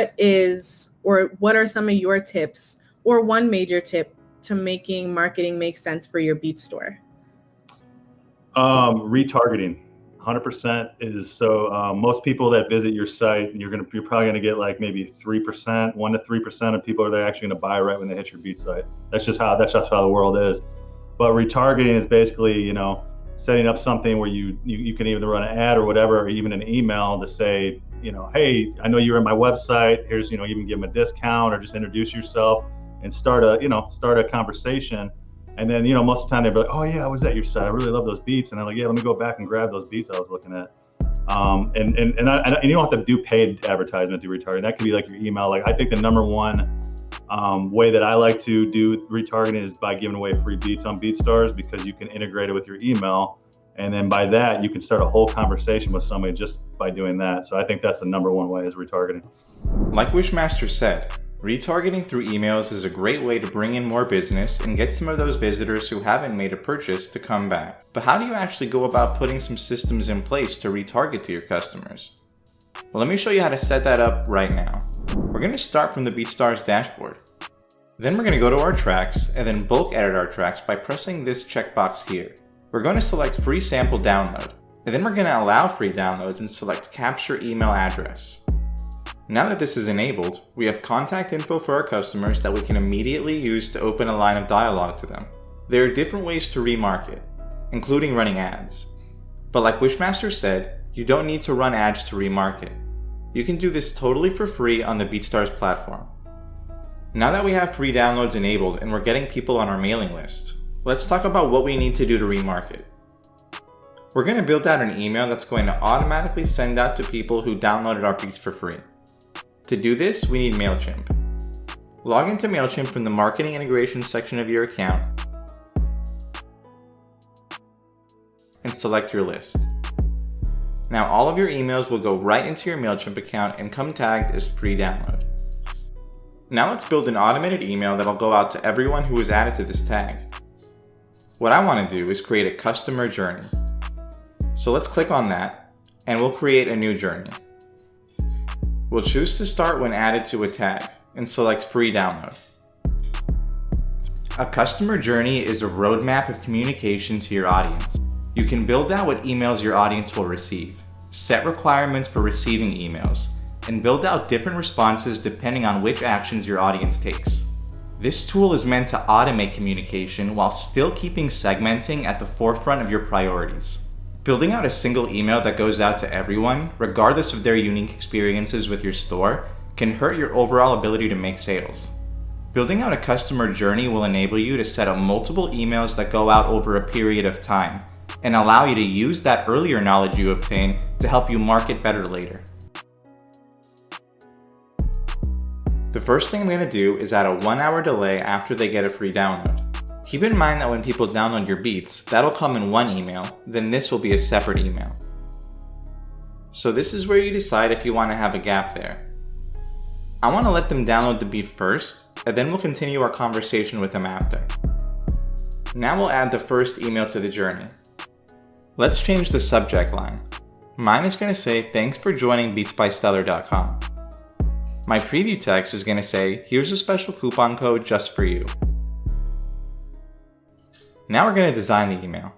what is or what are some of your tips or one major tip to making marketing make sense for your beat store? Um, retargeting. 100% is so uh, most people that visit your site you're gonna you're probably gonna get like maybe three percent one to three percent of people are they actually gonna buy right when they hit your beat site that's just how that's just how the world is but retargeting is basically you know setting up something where you, you you can either run an ad or whatever or even an email to say you know hey i know you're at my website here's you know even give them a discount or just introduce yourself and start a you know start a conversation and then, you know, most of the time they'd be like, oh, yeah, I was at your site. I really love those beats. And I'm like, yeah, let me go back and grab those beats I was looking at. Um, and, and, and, I, and you don't have to do paid advertisement to retargeting. That could be like your email. Like, I think the number one um, way that I like to do retargeting is by giving away free beats on BeatStars because you can integrate it with your email. And then by that, you can start a whole conversation with somebody just by doing that. So I think that's the number one way is retargeting. Like Wishmaster said, Retargeting through emails is a great way to bring in more business and get some of those visitors who haven't made a purchase to come back. But how do you actually go about putting some systems in place to retarget to your customers? Well, let me show you how to set that up right now. We're going to start from the BeatStars dashboard. Then we're going to go to our tracks and then bulk edit our tracks by pressing this checkbox here. We're going to select free sample download, and then we're going to allow free downloads and select capture email address. Now that this is enabled, we have contact info for our customers that we can immediately use to open a line of dialogue to them. There are different ways to remarket, including running ads. But like Wishmaster said, you don't need to run ads to remarket. You can do this totally for free on the BeatStars platform. Now that we have free downloads enabled and we're getting people on our mailing list, let's talk about what we need to do to remarket. We're going to build out an email that's going to automatically send out to people who downloaded our beats for free. To do this, we need MailChimp. Log into MailChimp from the Marketing Integration section of your account and select your list. Now all of your emails will go right into your MailChimp account and come tagged as free download. Now let's build an automated email that'll go out to everyone who was added to this tag. What I want to do is create a customer journey. So let's click on that and we'll create a new journey. We'll choose to start when added to a tag and select free download. A customer journey is a roadmap of communication to your audience. You can build out what emails your audience will receive, set requirements for receiving emails, and build out different responses depending on which actions your audience takes. This tool is meant to automate communication while still keeping segmenting at the forefront of your priorities. Building out a single email that goes out to everyone, regardless of their unique experiences with your store, can hurt your overall ability to make sales. Building out a customer journey will enable you to set up multiple emails that go out over a period of time and allow you to use that earlier knowledge you obtain to help you market better later. The first thing I'm going to do is add a one hour delay after they get a free download. Keep in mind that when people download your beats, that'll come in one email, then this will be a separate email. So this is where you decide if you want to have a gap there. I want to let them download the beat first, and then we'll continue our conversation with them after. Now we'll add the first email to the journey. Let's change the subject line. Mine is going to say, thanks for joining beatsbystellar.com. My preview text is going to say, here's a special coupon code just for you. Now we're going to design the email.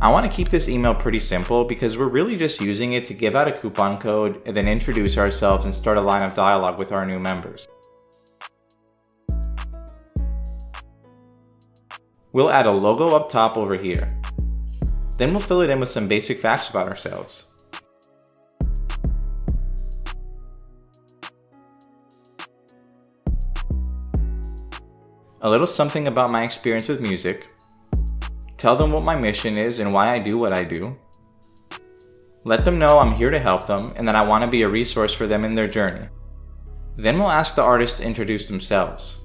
I want to keep this email pretty simple because we're really just using it to give out a coupon code and then introduce ourselves and start a line of dialogue with our new members. We'll add a logo up top over here. Then we'll fill it in with some basic facts about ourselves. A little something about my experience with music, Tell them what my mission is and why I do what I do. Let them know I'm here to help them and that I want to be a resource for them in their journey. Then we'll ask the artist to introduce themselves.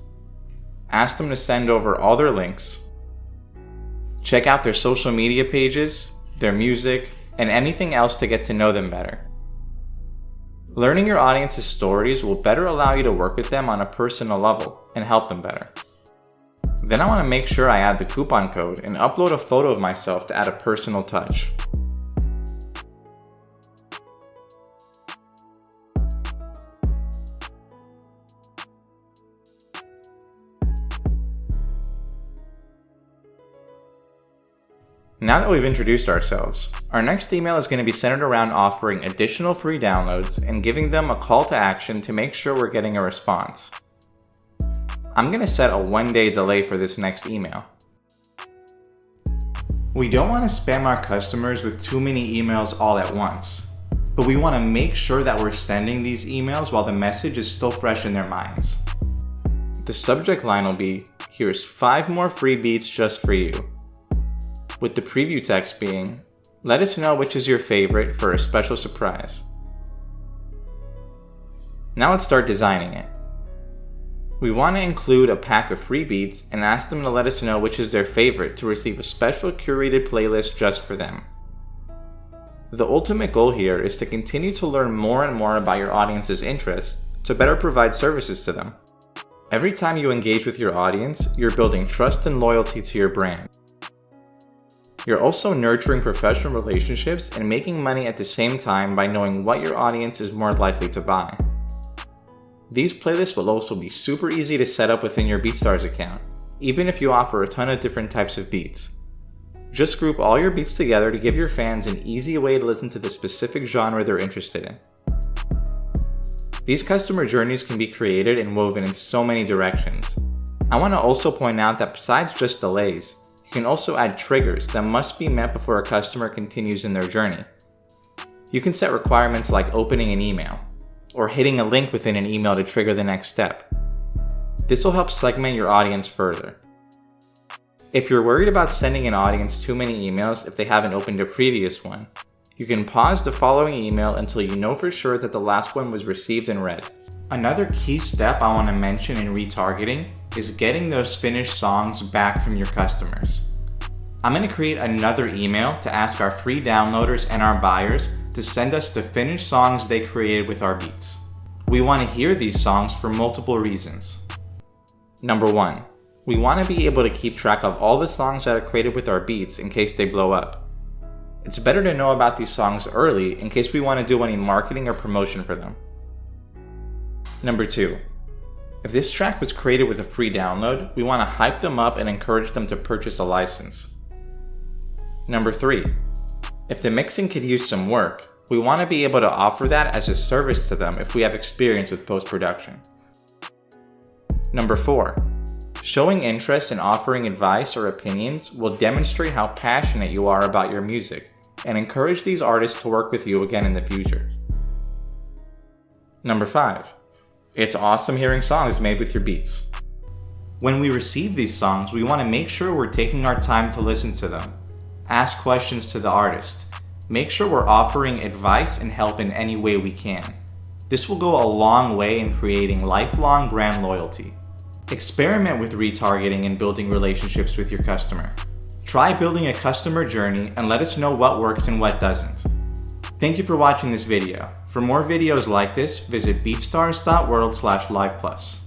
Ask them to send over all their links. Check out their social media pages, their music, and anything else to get to know them better. Learning your audience's stories will better allow you to work with them on a personal level and help them better. Then I want to make sure I add the coupon code and upload a photo of myself to add a personal touch. Now that we've introduced ourselves, our next email is going to be centered around offering additional free downloads and giving them a call to action to make sure we're getting a response. I'm going to set a one day delay for this next email. We don't want to spam our customers with too many emails all at once, but we want to make sure that we're sending these emails while the message is still fresh in their minds. The subject line will be, here's 5 more free beats just for you. With the preview text being, let us know which is your favorite for a special surprise. Now let's start designing it. We want to include a pack of free beats and ask them to let us know which is their favorite to receive a special curated playlist just for them. The ultimate goal here is to continue to learn more and more about your audience's interests to better provide services to them. Every time you engage with your audience, you're building trust and loyalty to your brand. You're also nurturing professional relationships and making money at the same time by knowing what your audience is more likely to buy. These playlists will also be super easy to set up within your BeatStars account, even if you offer a ton of different types of beats. Just group all your beats together to give your fans an easy way to listen to the specific genre they're interested in. These customer journeys can be created and woven in so many directions. I want to also point out that besides just delays, you can also add triggers that must be met before a customer continues in their journey. You can set requirements like opening an email, or hitting a link within an email to trigger the next step. This will help segment your audience further. If you're worried about sending an audience too many emails if they haven't opened a previous one, you can pause the following email until you know for sure that the last one was received and read. Another key step I want to mention in retargeting is getting those finished songs back from your customers. I'm going to create another email to ask our free downloaders and our buyers to send us the finished songs they created with our beats. We want to hear these songs for multiple reasons. Number 1. We want to be able to keep track of all the songs that are created with our beats in case they blow up. It's better to know about these songs early in case we want to do any marketing or promotion for them. Number 2. If this track was created with a free download, we want to hype them up and encourage them to purchase a license. Number 3. If the mixing could use some work, we want to be able to offer that as a service to them if we have experience with post-production. Number 4. Showing interest in offering advice or opinions will demonstrate how passionate you are about your music and encourage these artists to work with you again in the future. Number 5. It's awesome hearing songs made with your beats. When we receive these songs, we want to make sure we're taking our time to listen to them ask questions to the artist. Make sure we're offering advice and help in any way we can. This will go a long way in creating lifelong brand loyalty. Experiment with retargeting and building relationships with your customer. Try building a customer journey and let us know what works and what doesn't. Thank you for watching this video. For more videos like this, visit beatstars.world liveplus.